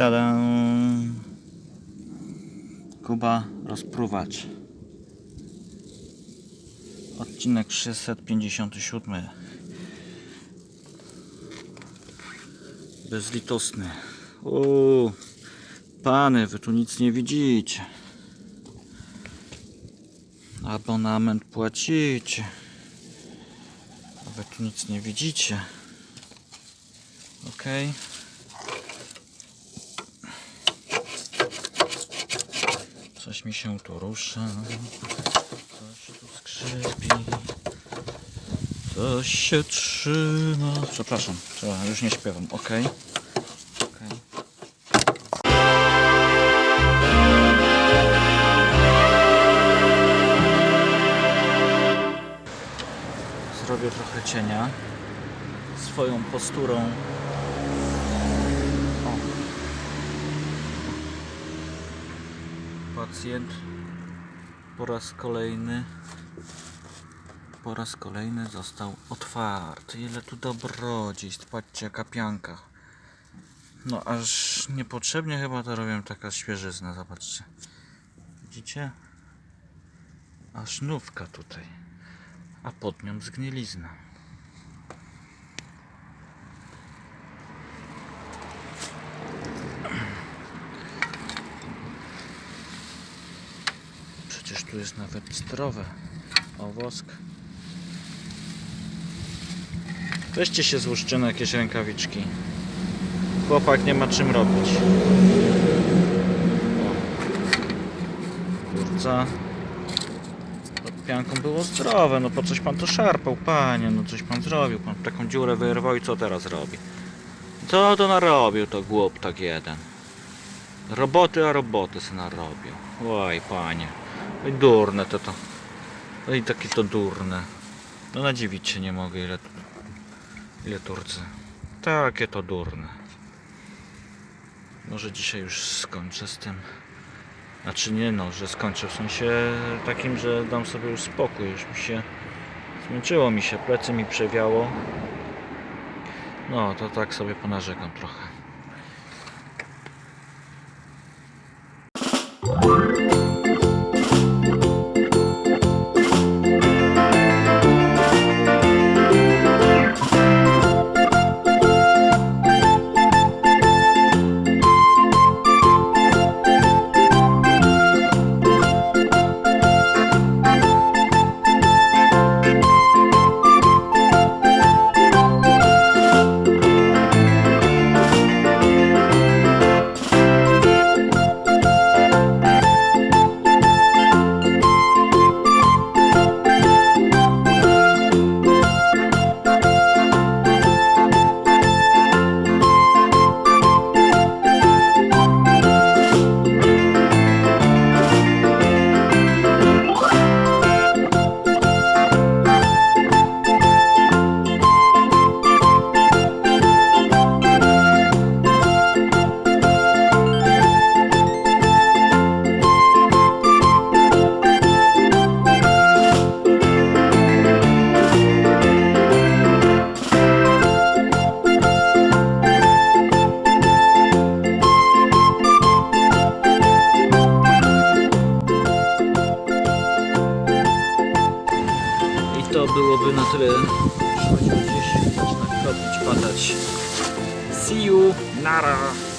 Tada! Kuba rozpruwacz. Odcinek 657. Bezlitosny. Uuu, pany, wy tu nic nie widzicie. Abonament płacicie. A wy tu nic nie widzicie. Okej. Coś mi się tu rusza. Coś tu skrzypi. Coś się trzyma. Przepraszam, już nie śpiewam. Okej. Zrobię trochę cienia swoją posturą. Pacjent po raz kolejny po raz kolejny został otwarty. Ile tu dobrodziejstw. Patrzcie jaka pianka. No aż niepotrzebnie chyba to robię taka świeżyzna. Zobaczcie. Widzicie? Aż nówka tutaj. A pod nią zgnilizna. Tu jest nawet zdrowe. O, wosk. Weźcie się na jakieś rękawiczki. Chłopak nie ma czym robić. Kurca. Pod pianką było zdrowe, no po coś pan to szarpał, panie, no coś pan zrobił. Pan taką dziurę wyrwał i co teraz robi? Co to narobił to głup tak jeden? Roboty, a roboty se narobił. Oj, panie. Oj, durne to to. Oj, takie to durne. No nadziwić się nie mogę, ile, ile Turcy. Takie to durne. Może dzisiaj już skończę z tym. Znaczy nie no, że skończę w sensie takim, że dam sobie już spokój. Już mi się zmęczyło mi się, plecy mi przewiało. No, to tak sobie ponarzekam trochę. Byłoby na tyle. Przychodził gdzieś, zaczyna kropić, padać. See you, nara!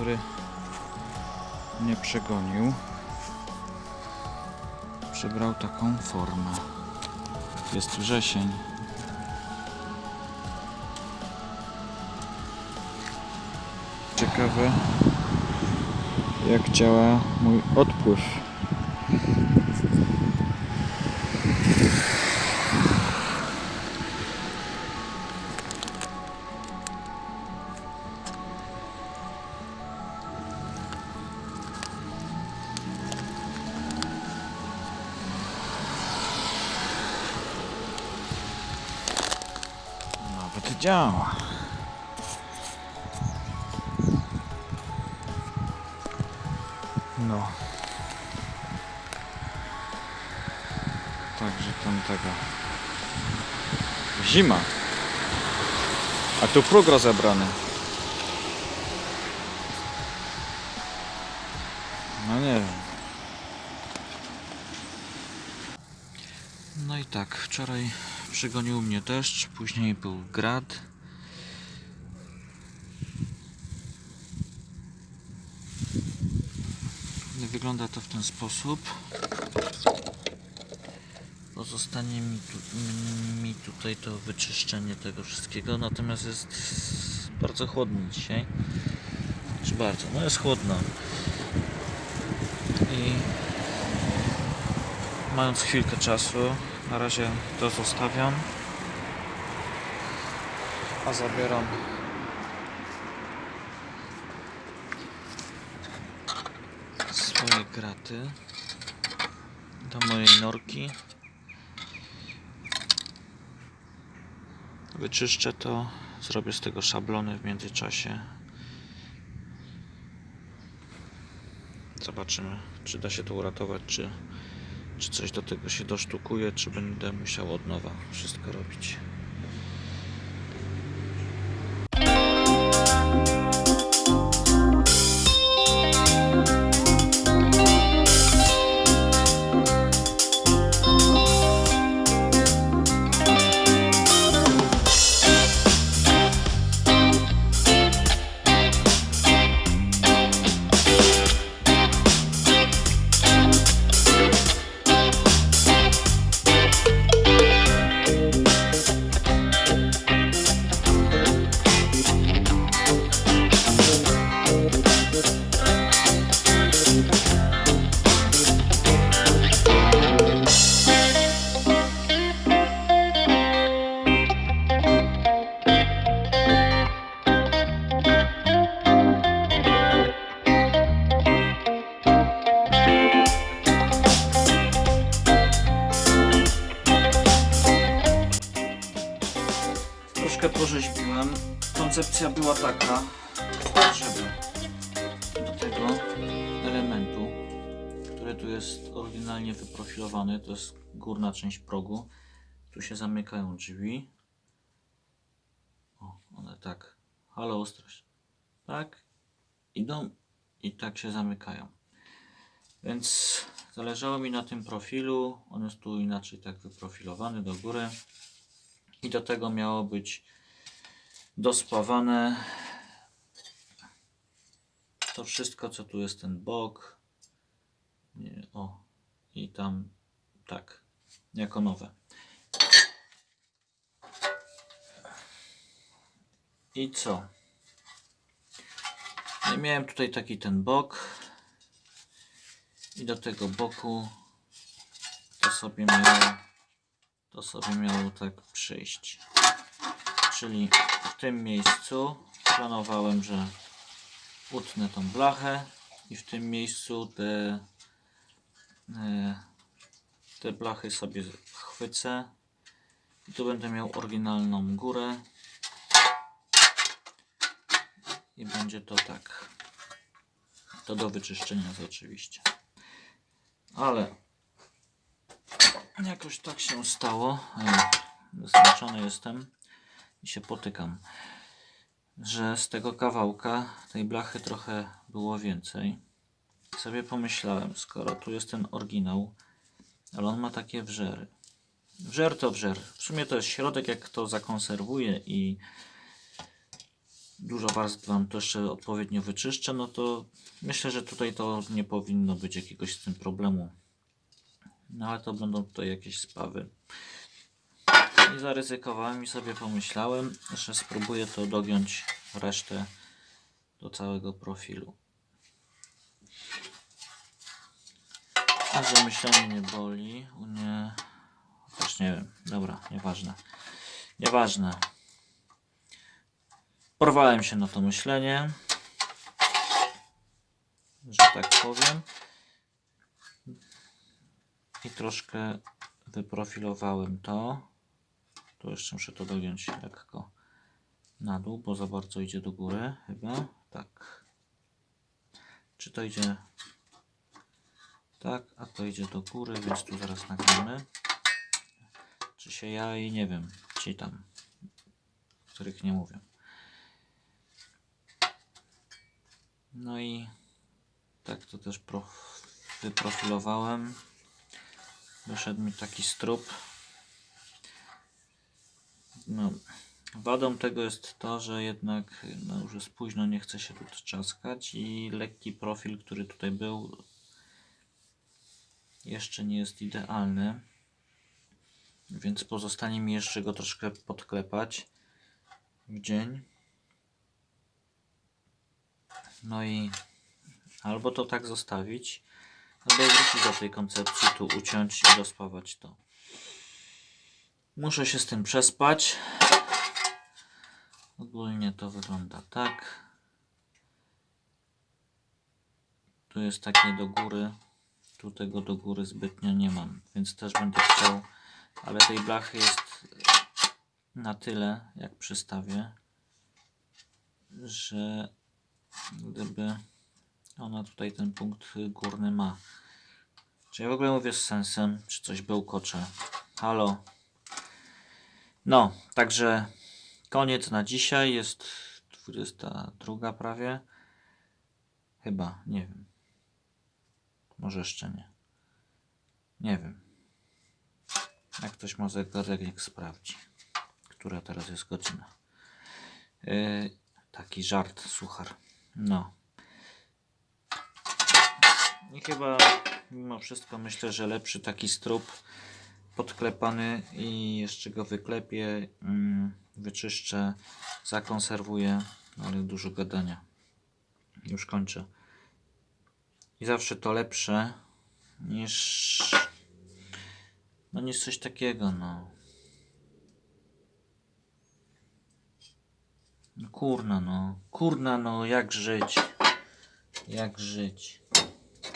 który mnie przegonił. Przybrał taką formę. Jest wrzesień. Ciekawe jak działa mój odpływ. Nawet działa. No. Także tam tego. Zima. A tu próg rozebrany. No nie wiem. No i tak, wczoraj przygonił mnie deszcz, później był grad. Wygląda to w ten sposób. Pozostanie mi, tu, mi tutaj to wyczyszczenie tego wszystkiego, natomiast jest bardzo chłodno dzisiaj. Czy bardzo? No jest chłodno. I mając chwilkę czasu, na razie to zostawiam. A zabieram swoje graty do mojej norki. Wyczyszczę to, zrobię z tego szablony w międzyczasie. Zobaczymy, czy da się to uratować, czy, czy coś do tego się dosztukuje, czy będę musiał od nowa wszystko robić. Górna część progu, tu się zamykają drzwi. O, one tak, halo ostrość, tak, idą i tak się zamykają. Więc zależało mi na tym profilu, on jest tu inaczej tak wyprofilowany do góry. I do tego miało być dospawane to wszystko, co tu jest ten bok. Nie, o, i tam tak, jako nowe. I co? I miałem tutaj taki ten bok. I do tego boku to sobie miało to sobie miało tak przyjść. Czyli w tym miejscu planowałem, że utnę tą blachę i w tym miejscu te, e, te blachy sobie chwycę i tu będę miał oryginalną górę i będzie to tak. To do wyczyszczenia oczywiście. Ale Jakoś tak się stało. e, Zmęczony jestem i się potykam, że z tego kawałka tej blachy trochę było więcej. Sobie pomyślałem, skoro tu jest ten oryginał, ale on ma takie wrzery. Wrzer to wrzer. W sumie to jest środek, jak to zakonserwuję i dużo warstw Wam to jeszcze odpowiednio wyczyszczę, no to myślę, że tutaj to nie powinno być jakiegoś z tym problemu. No ale to będą tutaj jakieś spawy. I zaryzykowałem i sobie pomyślałem, że spróbuję to dogiąć resztę do całego profilu. A że myślenie nie boli, u nie... Też nie wiem, dobra, nieważne. Nieważne. Porwałem się na to myślenie, że tak powiem. I troszkę wyprofilowałem to. Tu jeszcze muszę to dogiąć lekko na dół, bo za bardzo idzie do góry chyba. Tak. Czy to idzie tak, a to idzie do góry, więc tu zaraz nagramy. Czy się ja i nie wiem, ci tam, których nie mówię. No i tak to też pro, wyprofilowałem. Wyszedł mi taki strup. No, wadą tego jest to, że jednak no, już jest późno, nie chce się tu trzaskać i lekki profil, który tutaj był, jeszcze nie jest idealny. Więc pozostanie mi jeszcze go troszkę podklepać w dzień. No i albo to tak zostawić, albo wrócić do tej koncepcji, tu uciąć i rozpawać to. Muszę się z tym przespać. Ogólnie to wygląda tak. Tu jest takie do góry. Tu tego do góry zbytnio nie mam, więc też będę chciał, ale tej blachy jest na tyle, jak przystawię, że gdyby ona tutaj ten punkt górny ma. Czy ja w ogóle mówię z sensem, czy coś bełkocze? Halo? No, także koniec na dzisiaj. Jest 22 prawie. Chyba, nie wiem. Może jeszcze nie. Nie wiem. Jak ktoś ma zegarek, niech sprawdzi, która teraz jest godzina. Yy, taki żart, suchar. No. I chyba mimo wszystko myślę, że lepszy taki strup podklepany i jeszcze go wyklepię, mm, wyczyszczę, zakonserwuję, ale dużo gadania. Już kończę. I zawsze to lepsze niż no niż coś takiego, no. No Kurna no, kurna no, jak żyć? Jak żyć?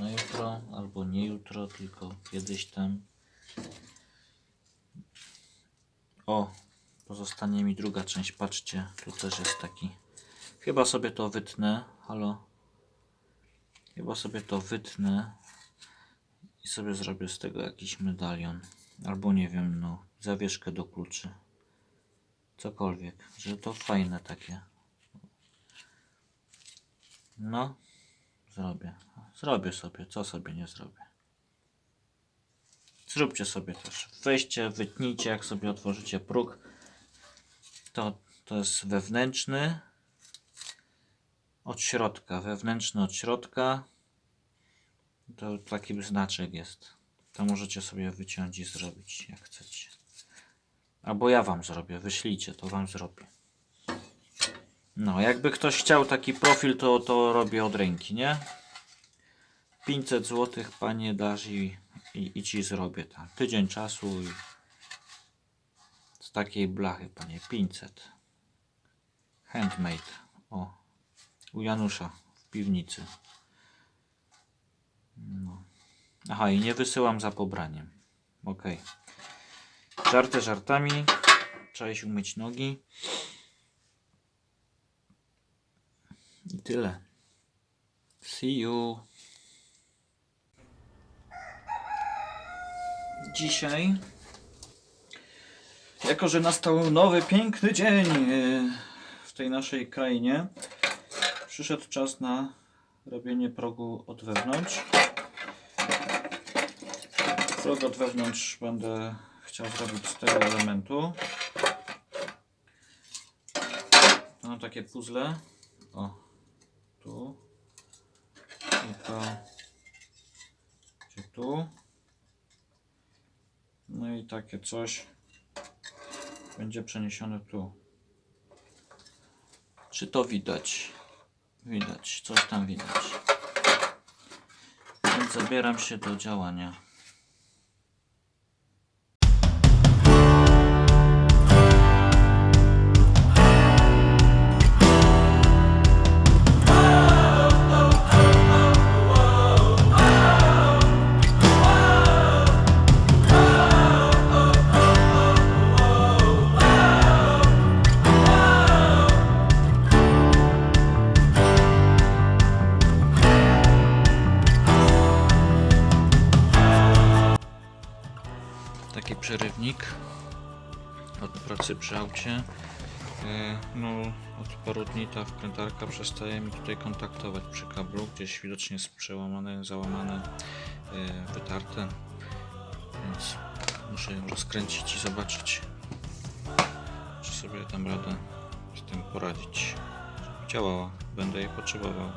No jutro, albo nie jutro, tylko kiedyś tam. O, pozostanie mi druga część, patrzcie, tu też jest taki. Chyba sobie to wytnę, halo. Chyba sobie to wytnę i sobie zrobię z tego jakiś medalion. Albo nie wiem, no, zawieszkę do kluczy. Cokolwiek, że to fajne takie. No, zrobię. Zrobię sobie, co sobie nie zrobię. Zróbcie sobie też. Weźcie, wytnijcie, jak sobie otworzycie próg. To, to jest wewnętrzny od środka, wewnętrzny od środka. To taki znaczek jest. To możecie sobie wyciąć i zrobić, jak chcecie. Albo ja wam zrobię, wyślijcie, to wam zrobię. No, jakby ktoś chciał taki profil, to, to robię od ręki, nie? 500 zł panie dasz i, i, i ci zrobię tam. Tydzień czasu i z takiej blachy, panie, 500. Handmade. O, u Janusza w piwnicy. No. Aha, i nie wysyłam za pobraniem. Ok. Żarty żartami. Trzeba iść umyć nogi. I tyle. See you. Dzisiaj, jako że nastał nowy, piękny dzień e, w tej naszej krainie, przyszedł czas na robienie progu od wewnątrz. Prog od wewnątrz będę chciał zrobić z tego elementu. Mam takie puzzle. O, tu. I to. Gdzie tu. No i takie coś będzie przeniesione tu. Czy to widać? Widać, coś tam widać. Więc zabieram się do działania. Pracy przy aucie. E, No, od paru dni ta wkrętarka przestaje mi tutaj kontaktować przy kablu. Gdzieś widocznie jest przełamane, załamane, e, wytarte. Więc muszę ją rozkręcić i zobaczyć, czy sobie dam radę z tym poradzić. Działała, będę jej potrzebował.